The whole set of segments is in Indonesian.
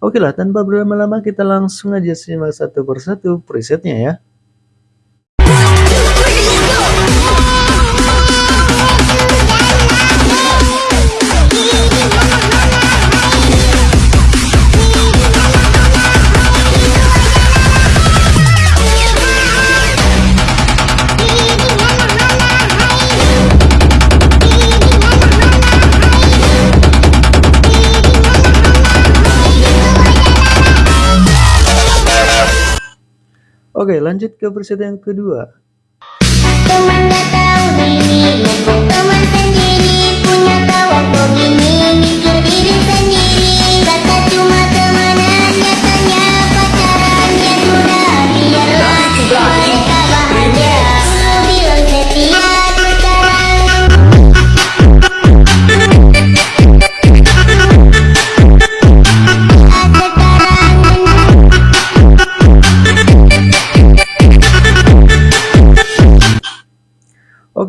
Oke lah, tanpa berlama-lama kita langsung aja simak satu persatu presetnya ya. Oke, lanjut ke preset yang kedua.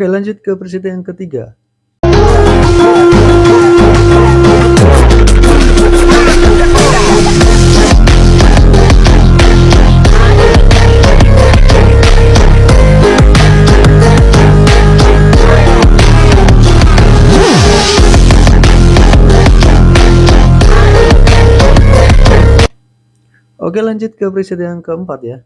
Oke, lanjut ke preset yang ketiga. Oke, lanjut ke preset yang keempat ya.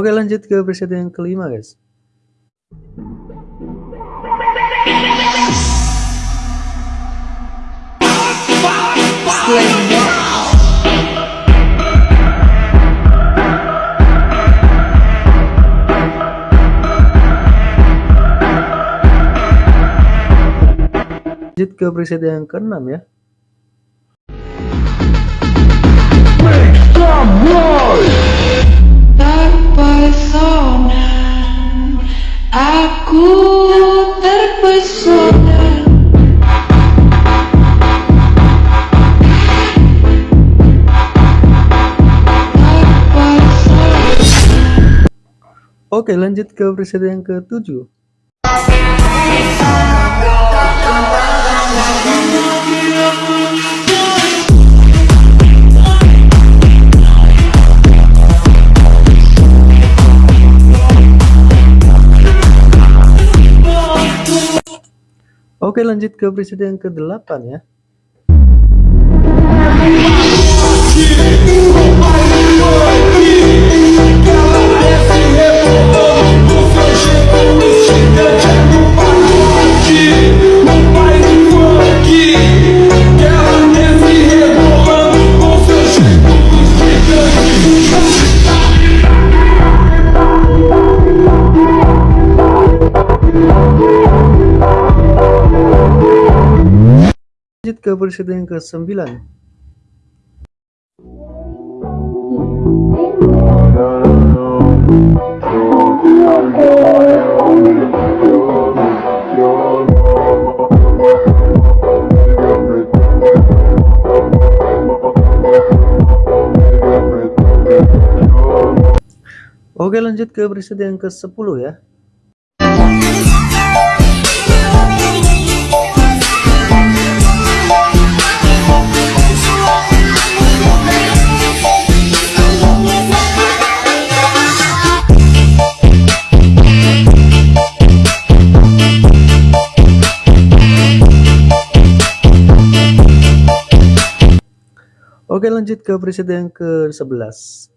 Oke lanjut ke preset yang kelima guys. Lanjut ke preset yang keenam ya Oke lanjut ke preset yang ketujuh. Oke lanjut ke preset yang ke-8 ya Ke preset yang ke-9 Oke lanjut ke preset yang ke-10 ya Oke lanjut ke preset yang ke-11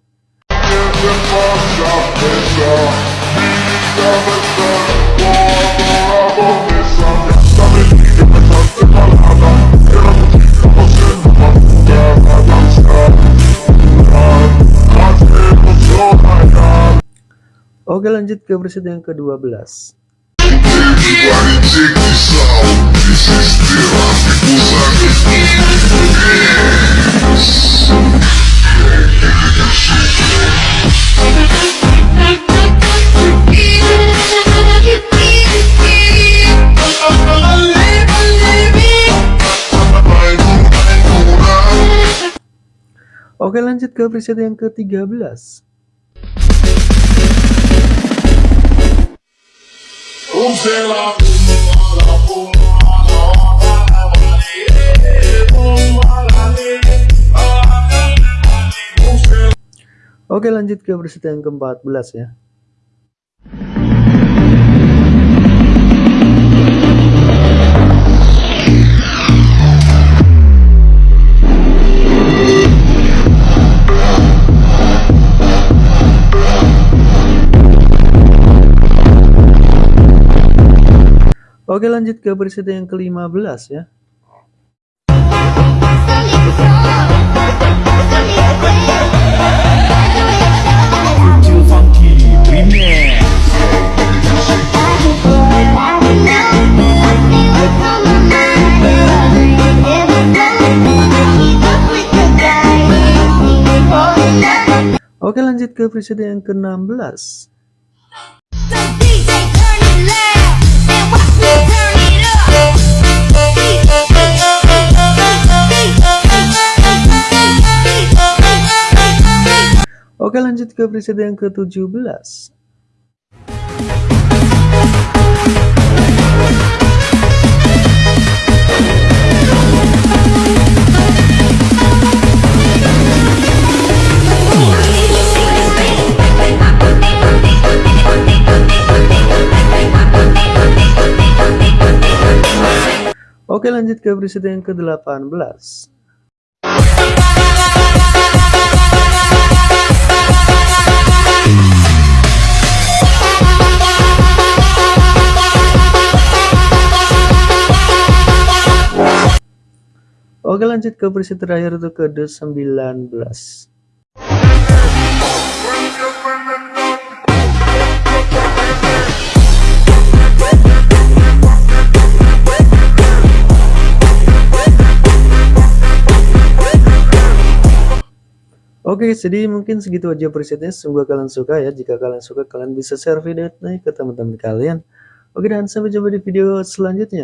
Oke lanjut ke preset yang ke-12 Oke lanjut ke preset yang ke-13 Oke lanjut ke preset yang ke-14 ya Oke lanjut ke preset yang ke-15 ya. Oke lanjut ke preset yang ke-16 Oke lanjut ke preset yang ke-17 Oke lanjut ke preset yang ke-18 Oke lanjut ke preset terakhir itu ke-19 Oke, jadi mungkin segitu aja presetnya. Semoga kalian suka ya. Jika kalian suka, kalian bisa share video ini ke teman-teman kalian. Oke, dan sampai jumpa di video selanjutnya.